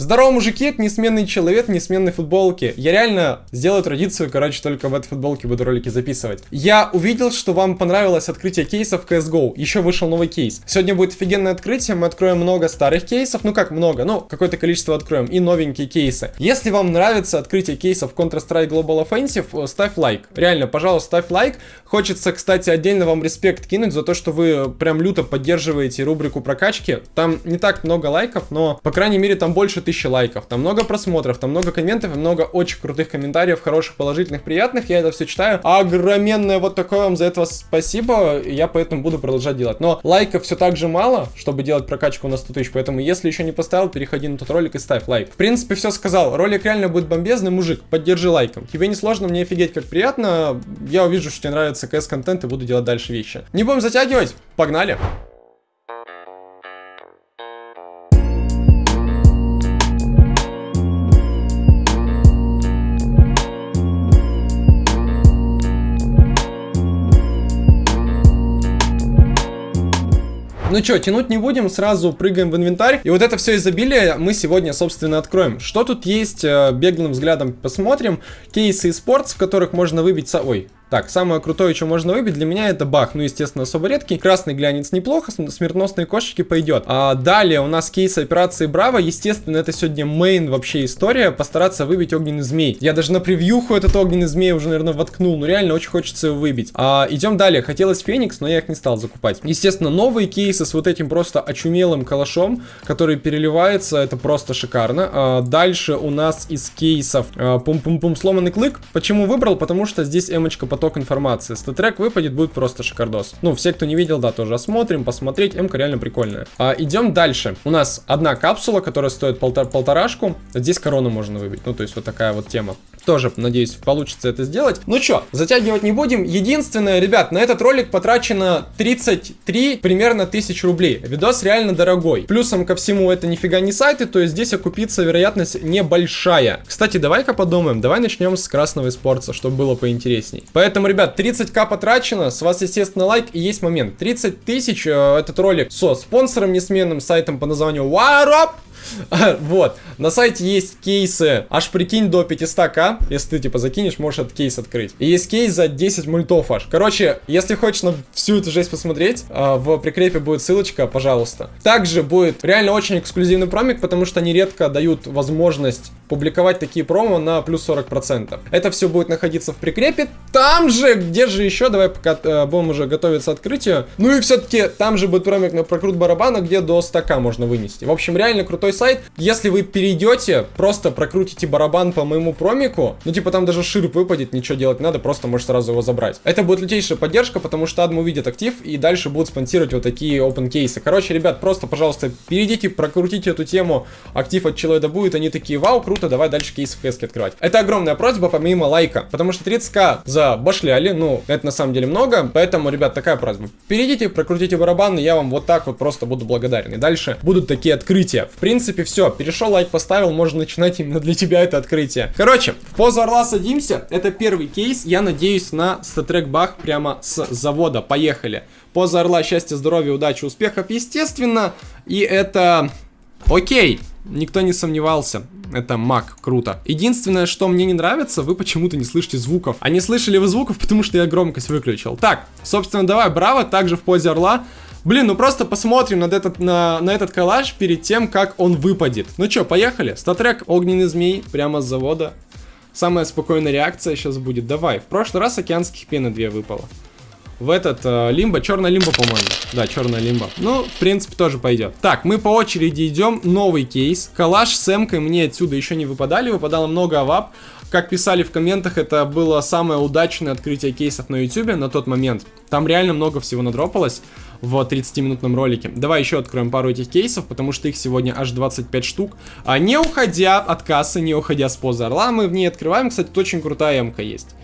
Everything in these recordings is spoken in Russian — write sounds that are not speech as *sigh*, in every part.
Здорово, мужики, это несменный человек, несменной футболки. Я реально сделаю традицию, короче, только в этой футболке буду ролики записывать. Я увидел, что вам понравилось открытие кейсов CSGO. Еще вышел новый кейс. Сегодня будет офигенное открытие, мы откроем много старых кейсов. Ну как много, ну какое-то количество откроем. И новенькие кейсы. Если вам нравится открытие кейсов Counter-Strike Global Offensive, ставь лайк. Реально, пожалуйста, ставь лайк. Хочется, кстати, отдельно вам респект кинуть за то, что вы прям люто поддерживаете рубрику прокачки. Там не так много лайков, но, по крайней мере, там больше тысячи лайков, там много просмотров, там много комментов много очень крутых комментариев, хороших, положительных, приятных. Я это все читаю. Огроменное вот такое вам за это спасибо. Я поэтому буду продолжать делать. Но лайков все так же мало, чтобы делать прокачку на 100 тысяч. Поэтому, если еще не поставил, переходи на тот ролик и ставь лайк. В принципе, все сказал. Ролик реально будет бомбезный, мужик. Поддержи лайком. Тебе не сложно, мне офигеть как приятно. Я увижу, что тебе нравится КС-контент и буду делать дальше вещи. Не будем затягивать. Погнали. Ну что, тянуть не будем, сразу прыгаем в инвентарь. И вот это все изобилие мы сегодня, собственно, откроем. Что тут есть, э, беглым взглядом посмотрим. Кейсы и спортс, в которых можно выбить... Ой, так, самое крутое, что можно выбить, для меня это бах. Ну, естественно, особо редкий. Красный глянец неплохо, смертносные кошечки пойдет. А далее у нас кейс операции Браво. Естественно, это сегодня мейн вообще история. Постараться выбить огненный змей. Я даже на превьюху этот огненный змей уже, наверное, воткнул. Ну, реально, очень хочется его выбить. А, идем далее. Хотелось Феникс, но я их не стал закупать. Естественно, новые кейсы с вот этим просто очумелым калашом, который переливается. Это просто шикарно. А, дальше у нас из кейсов а, пум-пум-пум сломанный клык. Почему выбрал? Потому что здесь эмочка под поток информации. Статрек выпадет, будет просто шикардос. Ну, все, кто не видел, да, тоже осмотрим, посмотреть. М-ка реально прикольная. А, идем дальше. У нас одна капсула, которая стоит полтор полторашку. Здесь корону можно выбить. Ну, то есть вот такая вот тема. Тоже, надеюсь, получится это сделать. Ну что, затягивать не будем. Единственное, ребят, на этот ролик потрачено 33 примерно тысяч рублей. Видос реально дорогой. Плюсом ко всему это нифига не сайты, то есть здесь окупиться вероятность небольшая. Кстати, давай-ка подумаем. Давай начнем с красного спорта, чтобы было поинтересней. Поэтому, ребят, 30к потрачено. С вас, естественно, лайк. И есть момент. 30 тысяч э, этот ролик со спонсором несменным сайтом по названию Warop *laughs* Вот, на сайте есть кейсы, аж прикинь, до 500к, если ты, типа, закинешь, можешь этот кейс открыть. И есть кейс за 10 мультов аж. Короче, если хочешь на всю эту жесть посмотреть, а, в прикрепе будет ссылочка, пожалуйста. Также будет реально очень эксклюзивный промик, потому что они редко дают возможность публиковать такие промо на плюс 40%. Это все будет находиться в прикрепе. Там же, где же еще, давай пока э, будем уже готовиться к открытию. Ну и все-таки там же будет промик на прокрут барабана, где до 100к можно вынести. В общем, реально крутой сайт. Если вы перейдете, просто прокрутите барабан по моему промику, ну типа там даже широп выпадет, ничего делать не надо, просто можешь сразу его забрать. Это будет лютейшая поддержка, потому что адмы увидят актив и дальше будут спонсировать вот такие open кейсы. Короче, ребят, просто, пожалуйста, перейдите, прокрутите эту тему, актив от человека будет, они такие, вау, круто, давай дальше кейсы в кэске открывать. Это огромная просьба, помимо лайка, потому что 30к за башляли, ну, это на самом деле много, поэтому, ребят, такая просьба. Перейдите, прокрутите барабан, и я вам вот так вот просто буду благодарен. И дальше будут такие открытия. В принципе, принципе, все. Перешел, лайк поставил, можно начинать именно для тебя это открытие. Короче, в позу орла садимся. Это первый кейс. Я надеюсь на статрек бах прямо с завода. Поехали. Поза орла, счастья, здоровья, удачи, успехов, естественно. И это... Окей. Никто не сомневался. Это маг, круто. Единственное, что мне не нравится, вы почему-то не слышите звуков. А не слышали вы звуков, потому что я громкость выключил. Так, собственно, давай, браво, также в позе орла. Блин, ну просто посмотрим на этот, на, на этот коллаж перед тем, как он выпадет. Ну что, поехали. Статрек Огненный Змей прямо с завода. Самая спокойная реакция сейчас будет. Давай. В прошлый раз океанских пены 2 выпало. В этот э, лимбо, черная лимба, по-моему. Да, черная лимба. Ну, в принципе, тоже пойдет. Так, мы по очереди идем. Новый кейс. Калаш с эмкой мне отсюда еще не выпадали. Выпадало много авап. Как писали в комментах, это было самое удачное открытие кейсов на YouTube на тот момент. Там реально много всего надропалось в 30-минутном ролике. Давай еще откроем пару этих кейсов, потому что их сегодня аж 25 штук. А не уходя от кассы, не уходя с позы орла, мы в ней открываем. Кстати, тут очень крутая эмка есть.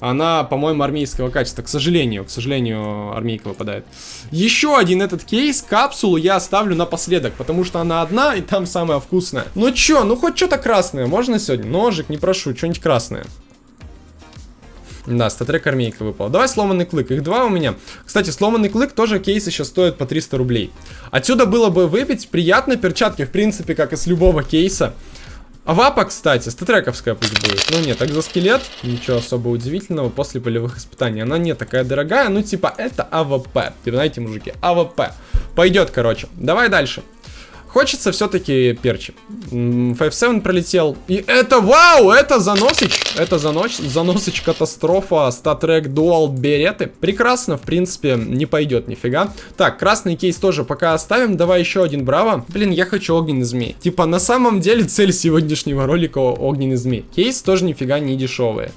Она, по-моему, армейского качества. К сожалению, к сожалению, армейка выпадает. Еще один этот кейс, капсулу я оставлю напоследок, потому что она одна, и там самая вкусная. Ну чё, ну хоть что-то красное можно сегодня? Ножик, не прошу, что-нибудь красное. Да, статрек армейка выпала. Давай сломанный клык. Их два у меня. Кстати, сломанный клык тоже кейсы сейчас стоят по 300 рублей. Отсюда было бы выпить приятно перчатки, в принципе, как и с любого кейса. А кстати, статрековская пусть будет. Ну нет, так за скелет, ничего особо удивительного после полевых испытаний. Она не такая дорогая, ну типа это АВП. Типа, знаете, мужики, АВП. Пойдет, короче. Давай дальше. Хочется все-таки перчи. 5-7 пролетел. И это, вау, это заносич. Это занос, заносич катастрофа. StatTrak Dual береты. Прекрасно, в принципе, не пойдет нифига. Так, красный кейс тоже пока оставим. Давай еще один, браво. Блин, я хочу огненный змей. Типа, на самом деле, цель сегодняшнего ролика огненный змей. Кейс тоже нифига не дешевые.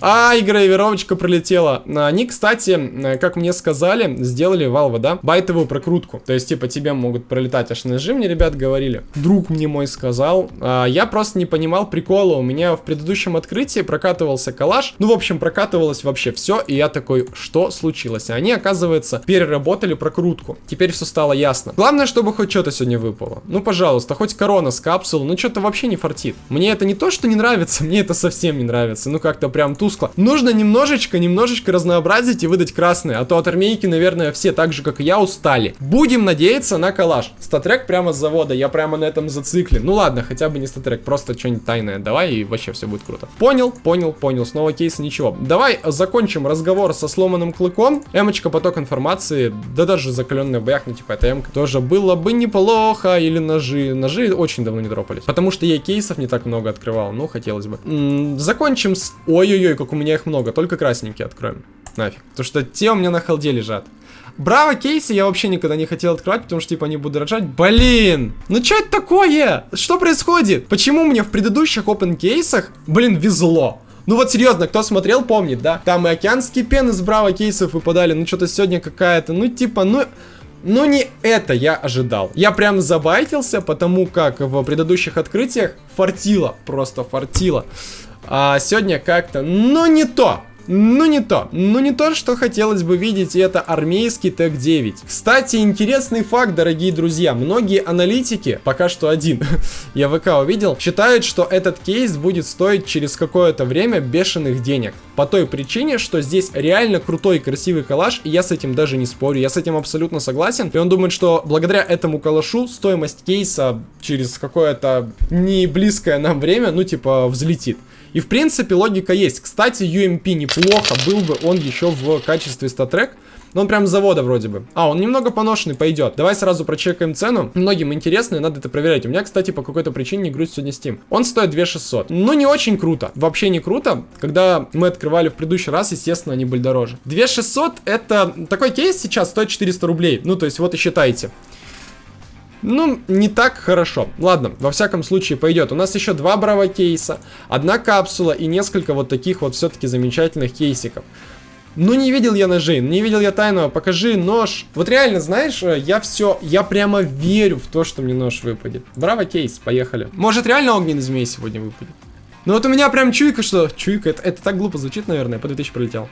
А, гравировочка пролетела. Они, кстати, как мне сказали, сделали Valve, да, байтовую прокрутку. То есть, типа, тебе могут пролетать аж ножи, мне ребят говорили. Друг мне мой сказал. А, я просто не понимал прикола. У меня в предыдущем открытии прокатывался коллаж. Ну, в общем, прокатывалось вообще все. И я такой, что случилось? Они, оказывается, переработали прокрутку. Теперь все стало ясно. Главное, чтобы хоть что-то сегодня выпало. Ну, пожалуйста, хоть корона с капсул. Ну, что-то вообще не фартит. Мне это не то, что не нравится, *laughs* мне это совсем не нравится. Ну, как-то прям тускло. Нужно немножечко, немножечко разнообразить и выдать красные, а то от армейки, наверное, все так же, как и я, устали. Будем надеяться на коллаж. Статрек прямо с завода, я прямо на этом зациклен. Ну ладно, хотя бы не статрек, просто что-нибудь тайное давай и вообще все будет круто. Понял, понял, понял, снова кейс, ничего. Давай закончим разговор со сломанным клыком. Эмочка, поток информации, да даже закаленный боях, ну типа это эмка, тоже было бы неплохо, или ножи. Ножи очень давно не дропались, потому что я кейсов не так много открывал, ну хотелось бы. М -м, закончим с... Ой-ой-ой, Как у меня их много. Только красненькие откроем. Нафиг. Потому что те у меня на халде лежат. Браво кейсы я вообще никогда не хотел открывать, потому что, типа, они будут рожать. Блин! Ну что это такое? Что происходит? Почему мне в предыдущих open кейсах, блин, везло? Ну вот серьезно, кто смотрел, помнит, да? Там и океанские пены с браво кейсов выпадали. Ну что-то сегодня какая-то, ну типа, ну... Но не это я ожидал. Я прям забайтился, потому как в предыдущих открытиях фартило, просто фартило. А сегодня как-то, ну не то. Ну не то, ну не то, что хотелось бы видеть, и это армейский ТЭК-9. Кстати, интересный факт, дорогие друзья, многие аналитики, пока что один, *laughs* я ВК увидел, считают, что этот кейс будет стоить через какое-то время бешеных денег. По той причине, что здесь реально крутой красивый калаш, и я с этим даже не спорю, я с этим абсолютно согласен. И он думает, что благодаря этому калашу стоимость кейса через какое-то не близкое нам время, ну типа, взлетит. И в принципе логика есть. Кстати, UMP неплохо, был бы он еще в качестве статрек. Но он прям с завода вроде бы. А, он немного поношенный, пойдет. Давай сразу прочекаем цену. Многим интересно, и надо это проверять. У меня, кстати, по какой-то причине не грузит сегодня Steam. Он стоит 2600. Ну, не очень круто. Вообще не круто. Когда мы открывали в предыдущий раз, естественно, они были дороже. 2600 это... Такой кейс сейчас стоит 400 рублей. Ну, то есть, вот и считайте. Ну, не так хорошо. Ладно, во всяком случае пойдет. У нас еще два браво кейса, одна капсула и несколько вот таких вот все-таки замечательных кейсиков. Ну, не видел я ножей, не видел я тайного, покажи нож. Вот реально, знаешь, э, я все, я прямо верю в то, что мне нож выпадет. Браво кейс, поехали. Может, реально огненный змей сегодня выпадет? Ну вот у меня прям чуйка, что... Чуйка, это, это так глупо звучит, наверное, P2000 пролетел.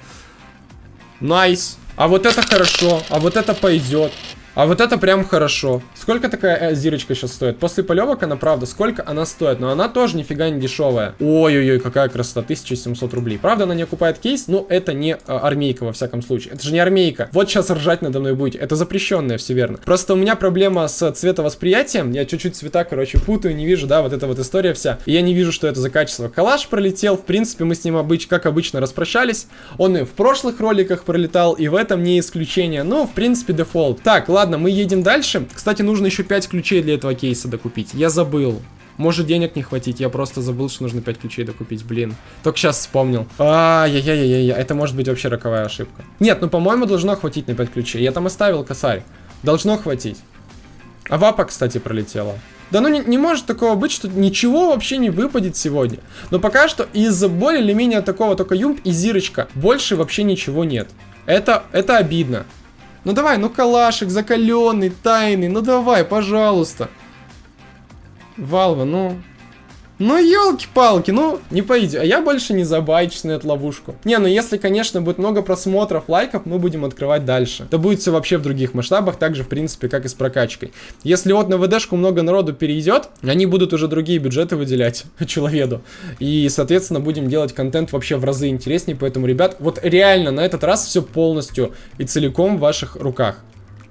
Nice. А вот это хорошо, а вот это пойдет. А вот это прям хорошо. Сколько такая э, зирочка сейчас стоит? После полевок она, правда, сколько она стоит? Но она тоже нифига не дешевая. Ой-ой-ой, какая красота, 1700 рублей. Правда, она не окупает кейс, но это не э, армейка, во всяком случае. Это же не армейка. Вот сейчас ржать надо мной будете. Это запрещенное, все верно. Просто у меня проблема с цветовосприятием. Я чуть-чуть цвета, короче, путаю, не вижу, да, вот эта вот история вся. И я не вижу, что это за качество. Калаш пролетел, в принципе, мы с ним, обыч как обычно, распрощались. Он и в прошлых роликах пролетал, и в этом не исключение. Ну, в принципе, дефолт. Так, ладно ладно, мы едем дальше. Кстати, нужно еще 5 ключей для этого кейса докупить. Я забыл. Может денег не хватить, я просто забыл, что нужно 5 ключей докупить, блин. Только сейчас вспомнил. Ай-яй-яй-яй, это может быть вообще роковая ошибка. Нет, ну по-моему должно хватить на 5 ключей. Я там оставил косарь. Должно хватить. А вапа, кстати, пролетела. Да ну не, не может такого быть, что ничего вообще не выпадет сегодня. Но пока что из более или менее такого только юмп и зирочка. Больше вообще ничего нет. Это, это обидно. Ну давай, ну калашик закаленный, тайный, ну давай, пожалуйста. Валва, ну... Ну, елки-палки, ну, не пойдет. А я больше не забайчусь на эту ловушку. Не, ну если, конечно, будет много просмотров, лайков, мы будем открывать дальше. Это будет все вообще в других масштабах, так же, в принципе, как и с прокачкой. Если вот на ВДшку много народу перейдет, они будут уже другие бюджеты выделять *laughs* человеку. И, соответственно, будем делать контент вообще в разы интереснее. Поэтому, ребят, вот реально на этот раз все полностью и целиком в ваших руках.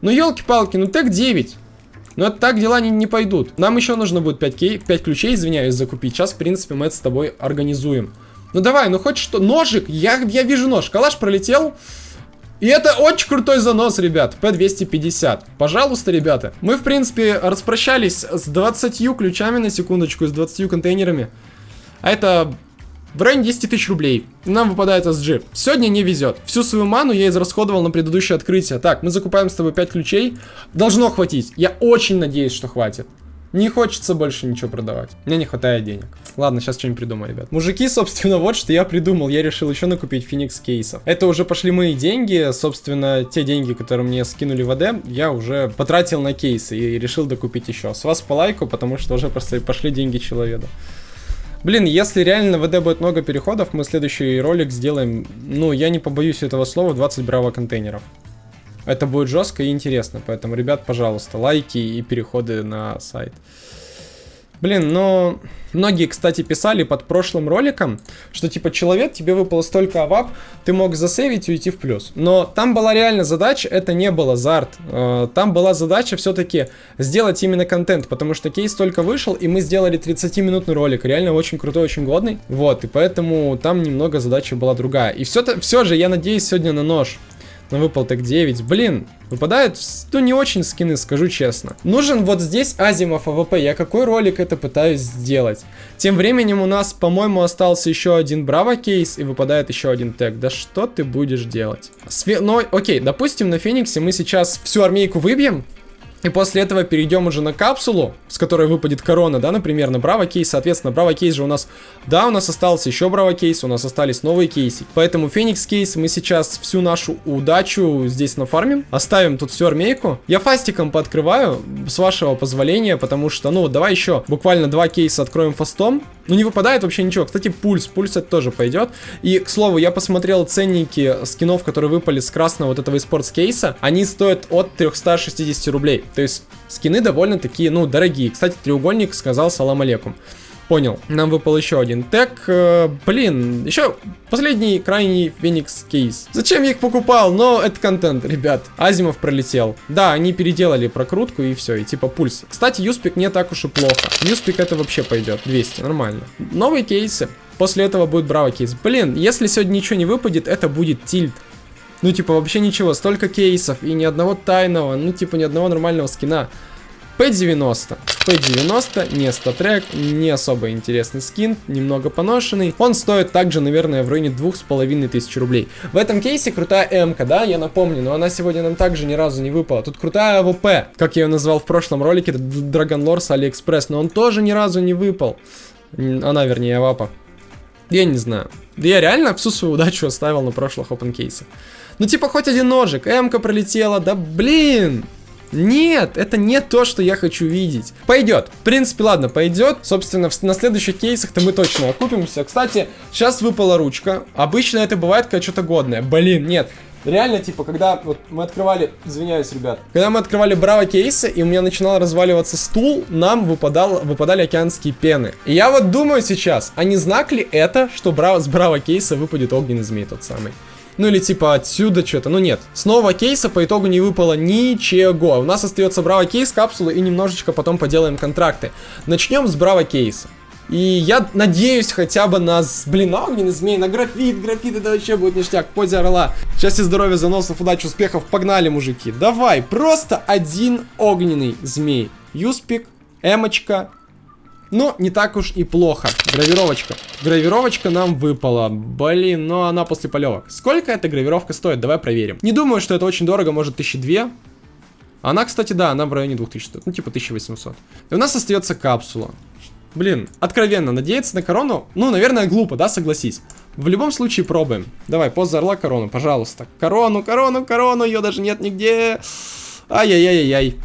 Ну, елки-палки, ну так 9. Но так дела не, не пойдут. Нам еще нужно будет 5, кей, 5 ключей, извиняюсь, закупить. Сейчас, в принципе, мы это с тобой организуем. Ну давай, ну хоть что. Ножик, я, я вижу нож. Калаш пролетел. И это очень крутой занос, ребят. P250. Пожалуйста, ребята. Мы, в принципе, распрощались с 20 ключами на секундочку, с 20 контейнерами. А это в районе 10 тысяч рублей. Нам выпадает SG. Сегодня не везет. Всю свою ману я израсходовал на предыдущее открытие. Так, мы закупаем с тобой 5 ключей. Должно хватить. Я очень надеюсь, что хватит. Не хочется больше ничего продавать. Мне не хватает денег. Ладно, сейчас что-нибудь придумаю, ребят. Мужики, *laughs* собственно, вот что я придумал. Я решил еще накупить феникс кейсов. Это уже пошли мои деньги. Собственно, те деньги, которые мне скинули в АД, я уже потратил на кейсы и решил докупить еще. С вас по лайку, потому что уже просто пошли деньги человеку. Блин, если реально в ВД будет много переходов, мы следующий ролик сделаем, ну, я не побоюсь этого слова, 20 браво контейнеров. Это будет жестко и интересно, поэтому, ребят, пожалуйста, лайки и переходы на сайт. Блин, но многие, кстати, писали под прошлым роликом, что типа человек, тебе выпало столько авап, ты мог засейвить и уйти в плюс. Но там была реально задача, это не было зарт. Э, там была задача все-таки сделать именно контент, потому что кейс только вышел, и мы сделали 30-минутный ролик, реально очень крутой, очень годный. Вот, и поэтому там немного задача была другая. И все, все же я надеюсь сегодня на нож. Но выпал Tec-9. Блин, выпадают, ну, не очень скины, скажу честно. Нужен вот здесь Азимов АВП. Я какой ролик это пытаюсь сделать? Тем временем у нас, по-моему, остался еще один Браво кейс и выпадает еще один Tec. Да что ты будешь делать? Све ну, окей, допустим, на Фениксе мы сейчас всю армейку выбьем. И после этого перейдем уже на капсулу, с которой выпадет корона, да, например, на Браво кейс. Соответственно, Браво кейс же у нас... Да, у нас остался еще Браво кейс, у нас остались новые кейсы. Поэтому Феникс кейс мы сейчас всю нашу удачу здесь нафармим. Оставим тут всю армейку. Я фастиком пооткрываю, с вашего позволения, потому что, ну, давай еще буквально два кейса откроем фастом. Ну, не выпадает вообще ничего. Кстати, пульс. Пульс это тоже пойдет. И, к слову, я посмотрел ценники скинов, которые выпали с красного вот этого спортс кейса. Они стоят от 360 рублей. То есть, скины довольно такие, ну, дорогие. Кстати, треугольник сказал салам алейкум. Понял. Нам выпал еще один тег. Э, блин, еще последний крайний Феникс кейс. Зачем я их покупал? Но это контент, ребят. Азимов пролетел. Да, они переделали прокрутку и все, и типа пульс. Кстати, Юспик не так уж и плохо. Юспик это вообще пойдет. 200, нормально. Новые кейсы. После этого будет браво кейс. Блин, если сегодня ничего не выпадет, это будет тильт. Ну, типа, вообще ничего. Столько кейсов и ни одного тайного, ну, типа, ни одного нормального скина. P90. P90, не StatTrak, не особо интересный скин, немного поношенный. Он стоит также, наверное, в районе двух с половиной тысяч рублей. В этом кейсе крутая М-ка, да, я напомню, но она сегодня нам также ни разу не выпала. Тут крутая АВП, как я ее назвал в прошлом ролике, Lore с AliExpress, но он тоже ни разу не выпал. Она, вернее, Авапа. Я не знаю. Я реально всю свою удачу оставил на прошлых open кейсах. Ну, типа, хоть один ножик, М-ка пролетела, да блин! Нет, это не то, что я хочу видеть. Пойдет. В принципе, ладно, пойдет. Собственно, на следующих кейсах-то мы точно окупимся. Кстати, сейчас выпала ручка. Обычно это бывает, когда что-то годное. Блин, нет. Реально, типа, когда вот мы открывали, извиняюсь, ребят, когда мы открывали браво кейсы, и у меня начинал разваливаться стул, нам выпадал, выпадали океанские пены. И я вот думаю сейчас, а не знак ли это, что браво, с браво кейса выпадет огненный змей тот самый? Ну или типа отсюда что-то. Ну нет. Снова кейса по итогу не выпало ничего. У нас остается браво кейс, капсулы и немножечко потом поделаем контракты. Начнем с браво кейса. И я надеюсь хотя бы на, блин, на огненный змей, на графит. Графит это вообще будет ништяк. В позе орла. Счастья, здоровья, заносов, удачи, успехов. Погнали, мужики. Давай, просто один огненный змей. Юспик, эмочка, но не так уж и плохо. Гравировочка. Гравировочка нам выпала. Блин, но она после полевок. Сколько эта гравировка стоит? Давай проверим. Не думаю, что это очень дорого, может 1002. Она, кстати, да, она в районе 2000 стоит. Ну, типа 1800. И у нас остается капсула. Блин, откровенно, надеяться на корону? Ну, наверное, глупо, да, согласись. В любом случае пробуем. Давай, пост за орла корону, пожалуйста. Корону, корону, корону, ее даже нет нигде. Ай-яй-яй-яй.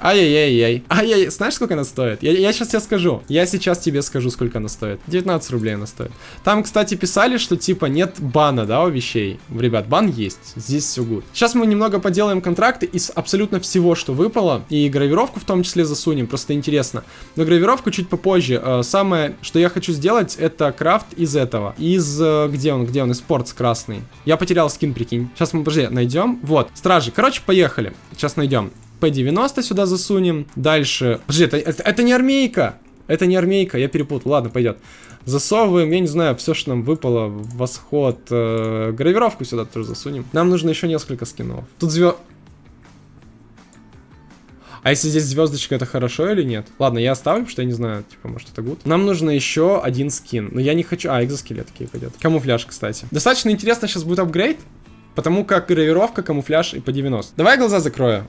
Ай-яй-яй-яй. Ай-яй, знаешь, сколько она стоит? Я, я сейчас тебе скажу. Я сейчас тебе скажу, сколько она стоит. 19 рублей она стоит. Там, кстати, писали, что типа нет бана, да, у вещей. Ребят, бан есть. Здесь все good. Сейчас мы немного поделаем контракты из абсолютно всего, что выпало. И гравировку в том числе засунем. Просто интересно. Но гравировку чуть попозже. Э, самое, что я хочу сделать, это крафт из этого. Из... Э, где он? Где он? Из спортс красный. Я потерял скин, прикинь. Сейчас мы, подожди, найдем. Вот. Стражи. Короче, поехали. Сейчас найдем. P90 сюда засунем. Дальше... Подожди, это, это, это не армейка. Это не армейка, я перепутал. Ладно, пойдет. Засовываем, я не знаю, все, что нам выпало. Восход. Э, гравировку сюда тоже засунем. Нам нужно еще несколько скинов. Тут звезд... А если здесь звездочка, это хорошо или нет? Ладно, я оставлю, что я не знаю, типа, может это гуд. Нам нужно еще один скин. Но я не хочу... А, экзоскелет такие пойдет. Камуфляж, кстати. Достаточно интересно сейчас будет апгрейд. Потому как гравировка, камуфляж и по 90. Давай глаза закрою.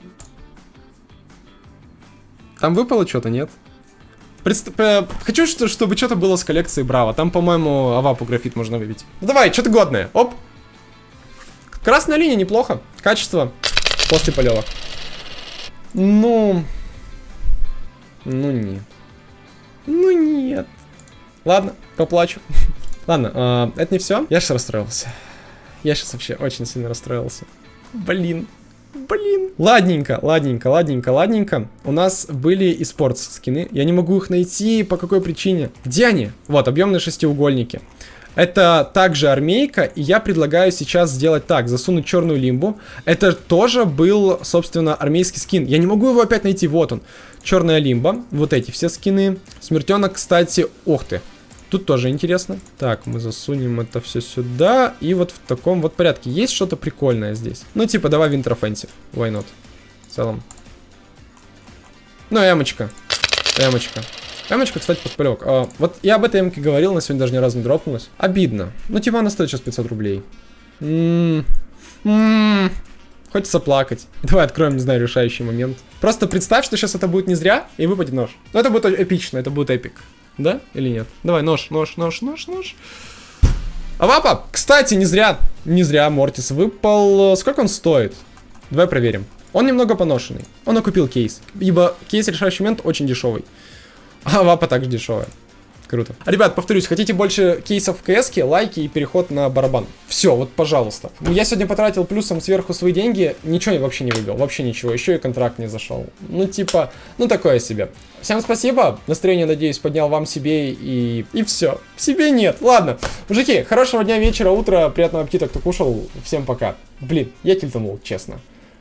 Там выпало что-то, нет? Предст... Хочу, чтобы что-то было с коллекцией Браво. Там, по-моему, авапу графит можно выбить. Ну давай, что-то годное. Оп. Красная линия неплохо. Качество после полевок. Ну... Ну нет. Ну нет. Ладно, поплачу. *laughs* Ладно, э, это не все. Я сейчас расстроился. Я сейчас вообще очень сильно расстроился. Блин. Блин. Ладненько, ладненько, ладненько, ладненько. У нас были и спортс скины. Я не могу их найти. По какой причине? Где они? Вот, объемные шестиугольники. Это также армейка, и я предлагаю сейчас сделать так, засунуть черную лимбу. Это тоже был, собственно, армейский скин. Я не могу его опять найти, вот он. Черная лимба, вот эти все скины. Смертенок, кстати, ох ты, Тут тоже интересно. Так, мы засунем это все сюда. И вот в таком вот порядке. Есть что-то прикольное здесь? Ну, типа, давай Offensive. Why not? В целом. Ну, эмочка. Эмочка. Эмочка, кстати, подпалек. А, вот я об этой эмке говорил, на сегодня даже ни разу не дропнулась. Обидно. Ну, типа, она стоит сейчас 500 рублей. Ммм. Ммм. Хочется плакать. Давай откроем, не знаю, решающий момент. Просто представь, что сейчас это будет не зря, и выпадет нож. Ну, это будет эпично, это будет эпик. Да или нет? Давай, нож, нож, нож, нож, нож. Авапа! Кстати, не зря, не зря Мортис выпал. Сколько он стоит? Давай проверим. Он немного поношенный. Он окупил кейс. Ибо кейс решающий момент очень дешевый. А Авапа также дешевая. Круто. Ребят, повторюсь, хотите больше кейсов кс лайки и переход на барабан. Все, вот пожалуйста. Я сегодня потратил плюсом сверху свои деньги, ничего вообще не выбил, вообще ничего, еще и контракт не зашел. Ну типа, ну такое себе. Всем спасибо, настроение, надеюсь, поднял вам себе и... и все. Себе нет, ладно. Мужики, хорошего дня, вечера, утра, приятного аппетита, кто кушал, всем пока. Блин, я тильтанул, честно.